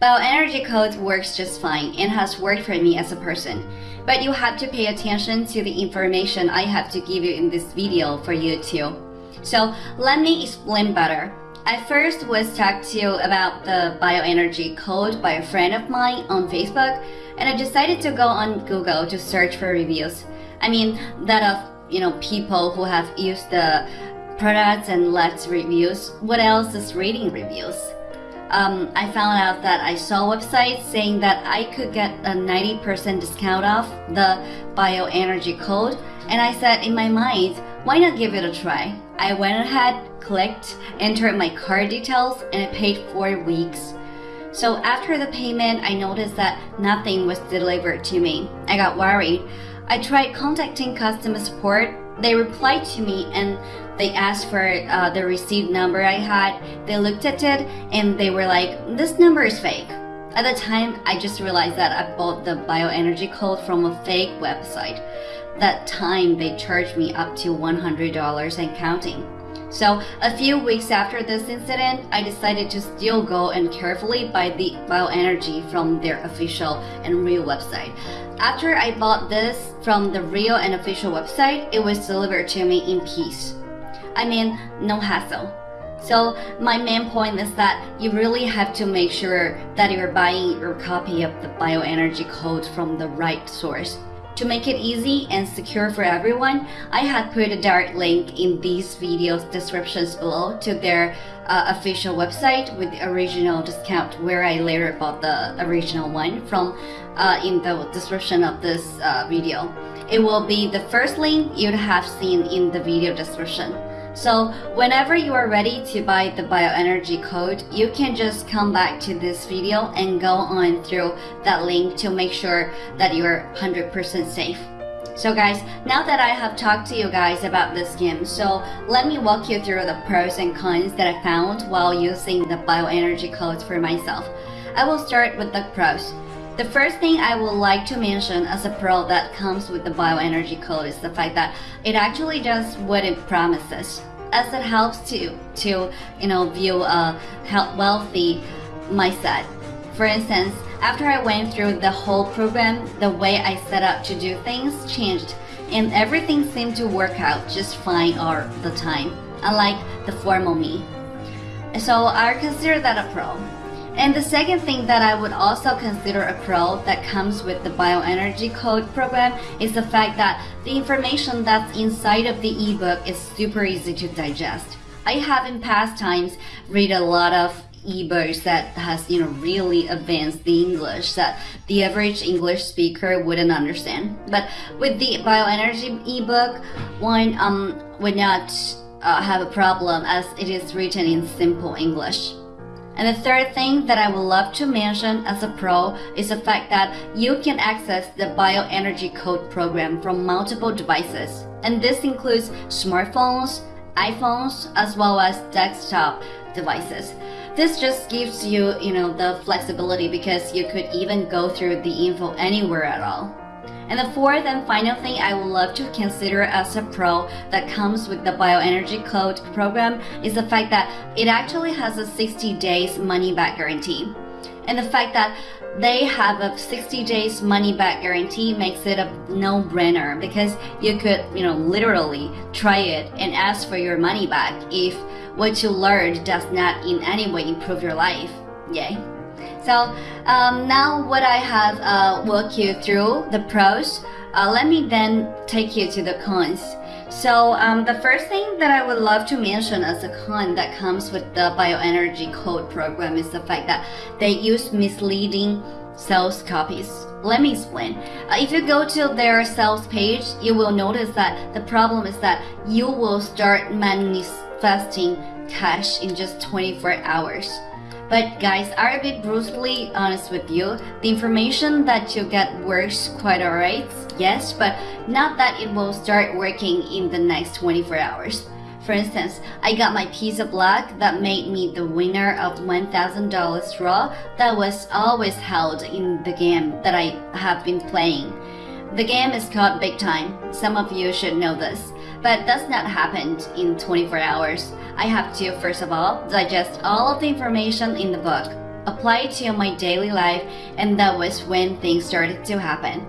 Bioenergy Code works just fine and has worked for me as a person. But you have to pay attention to the information I have to give you in this video for you too. So let me explain better. I first was talked to about the bioenergy code by a friend of mine on Facebook, and I decided to go on Google to search for reviews. I mean, that of you know people who have used the products and left reviews. What else is reading reviews? Um, I found out that I saw websites saying that I could get a 90% discount off the bioenergy code, and I said in my mind, why not give it a try? I went ahead, clicked, entered my card details, and I paid four weeks. So after the payment, I noticed that nothing was delivered to me. I got worried. I tried contacting customer support. They replied to me and they asked for uh, the receipt number I had. They looked at it and they were like, this number is fake. At the time, I just realized that I bought the bioenergy code from a fake website. That time, they charged me up to $100 and counting. So, a few weeks after this incident, I decided to still go and carefully buy the bioenergy from their official and real website. After I bought this from the real and official website, it was delivered to me in peace. I mean, no hassle. So my main point is that you really have to make sure that you're buying your copy of the bioenergy code from the right source. To make it easy and secure for everyone, I have put a direct link in these videos descriptions below to their uh, official website with the original discount where I later bought the original one from uh, in the description of this uh, video. It will be the first link you'd have seen in the video description. So whenever you are ready to buy the bioenergy code, you can just come back to this video and go on through that link to make sure that you're 100% safe. So guys, now that I have talked to you guys about this game, so let me walk you through the pros and cons that I found while using the bioenergy codes for myself. I will start with the pros. The first thing I would like to mention as a pro that comes with the bioenergy code is the fact that it actually does what it promises as it helps to to you know view a wealthy mindset. For instance, after I went through the whole program, the way I set up to do things changed, and everything seemed to work out just fine all the time, unlike the formal me. So I consider that a pro. And the second thing that I would also consider a pro that comes with the bioenergy code program is the fact that the information that's inside of the ebook is super easy to digest. I have in past times read a lot of ebooks that has you know really advanced the English that the average English speaker wouldn't understand. But with the bioenergy ebook, one um would not uh, have a problem as it is written in simple English. And the third thing that I would love to mention as a pro is the fact that you can access the bioenergy code program from multiple devices. And this includes smartphones, iPhones, as well as desktop devices. This just gives you, you know, the flexibility because you could even go through the info anywhere at all. And the fourth and final thing I would love to consider as a pro that comes with the bioenergy code program is the fact that it actually has a 60 days money back guarantee. And the fact that they have a 60 days money back guarantee makes it a no-brainer because you could, you know, literally try it and ask for your money back if what you learned does not in any way improve your life. Yay. So um, now what I have uh, walked you through the pros, uh, let me then take you to the cons. So um, the first thing that I would love to mention as a con that comes with the bioenergy code program is the fact that they use misleading sales copies. Let me explain. Uh, if you go to their sales page, you will notice that the problem is that you will start manifesting cash in just 24 hours. But guys, I'll be brutally honest with you. The information that you get works quite alright, yes, but not that it will start working in the next 24 hours. For instance, I got my piece of luck that made me the winner of $1,000 draw that was always held in the game that I have been playing. The game is called Big Time. Some of you should know this. But does not happen in 24 hours. I have to, first of all, digest all of the information in the book. apply it to my daily life, and that was when things started to happen.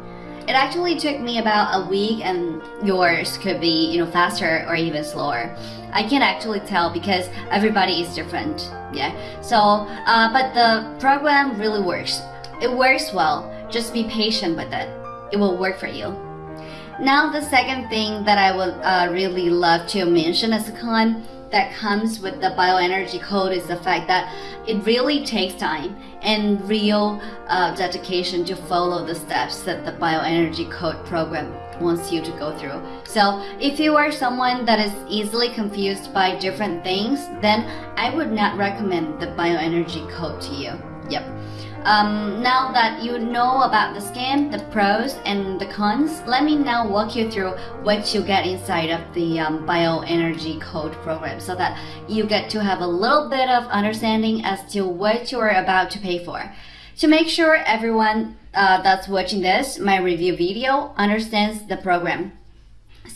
It actually took me about a week, and yours could be, you know, faster or even slower. I can't actually tell because everybody is different. Yeah. So, uh, but the program really works. It works well. Just be patient with it. It will work for you. Now, the second thing that I would uh, really love to mention as a con that comes with the bioenergy code is the fact that it really takes time and real uh, dedication to follow the steps that the bioenergy code program wants you to go through. So if you are someone that is easily confused by different things, then I would not recommend the bioenergy code to you. Yep. Um, now that you know about the scam, the pros and the cons, let me now walk you through what you get inside of the um, bioenergy code program so that you get to have a little bit of understanding as to what you are about to pay for. To make sure everyone uh, that's watching this, my review video, understands the program.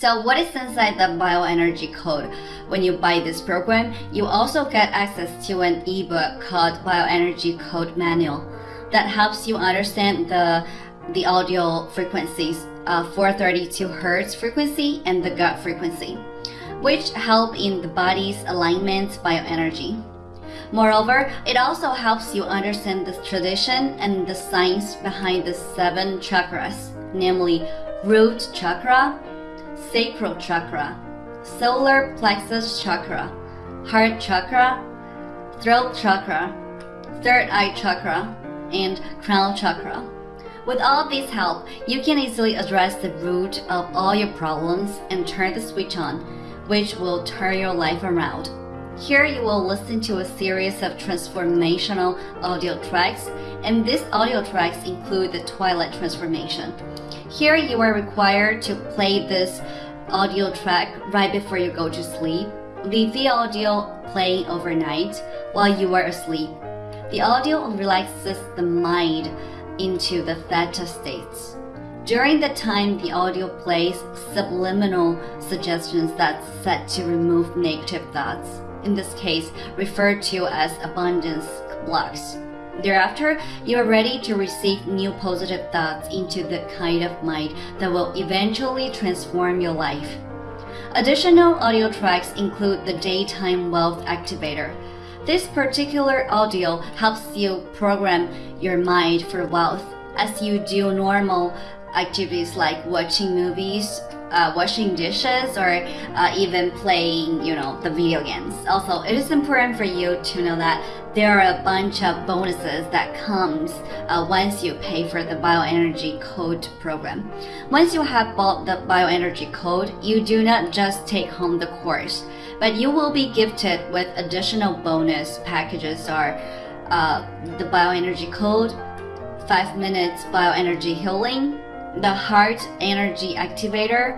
So what is inside the bioenergy code? When you buy this program, you also get access to an ebook called Bioenergy Code Manual that helps you understand the the audio frequencies, uh, 432 hertz frequency and the God frequency, which help in the body's alignment bioenergy. Moreover, it also helps you understand the tradition and the science behind the seven chakras, namely root chakra, sacral chakra, solar plexus chakra, heart chakra, throat chakra, third eye chakra, and crown chakra. With all this help, you can easily address the root of all your problems and turn the switch on, which will turn your life around. Here you will listen to a series of transformational audio tracks, and these audio tracks include the Twilight Transformation. Here you are required to play this audio track right before you go to sleep. Leave the audio playing overnight while you are asleep the audio relaxes the mind into the theta states. During the time the audio plays subliminal suggestions that's set to remove negative thoughts, in this case referred to as abundance blocks. Thereafter, you are ready to receive new positive thoughts into the kind of mind that will eventually transform your life. Additional audio tracks include the Daytime Wealth Activator, this particular audio helps you program your mind for wealth as you do normal activities like watching movies, uh, washing dishes, or uh, even playing, you know, the video games. Also, it is important for you to know that there are a bunch of bonuses that comes uh, once you pay for the bioenergy code program. Once you have bought the bioenergy code, you do not just take home the course but you will be gifted with additional bonus packages are uh, the bioenergy code, 5 minutes bioenergy healing, the heart energy activator,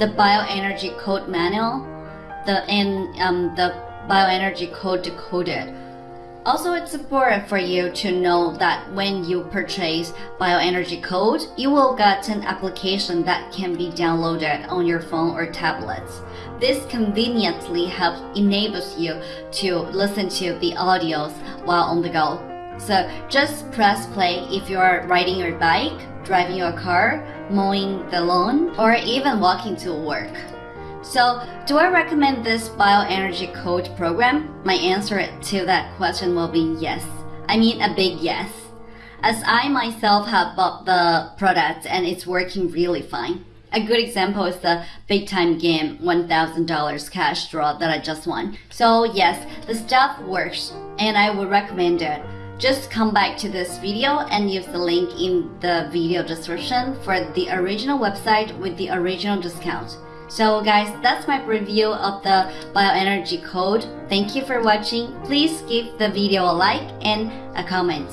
the bioenergy code manual, the and um, the bioenergy code decoded also, it's important for you to know that when you purchase Bioenergy Code, you will get an application that can be downloaded on your phone or tablets. This conveniently helps enables you to listen to the audios while on the go. So just press play if you are riding your bike, driving your car, mowing the lawn, or even walking to work. So, do I recommend this bioenergy code program? My answer to that question will be yes. I mean a big yes. As I myself have bought the product and it's working really fine. A good example is the big time game $1000 cash draw that I just won. So yes, the stuff works and I would recommend it. Just come back to this video and use the link in the video description for the original website with the original discount. So guys, that's my review of the bioenergy code. Thank you for watching. Please give the video a like and a comment.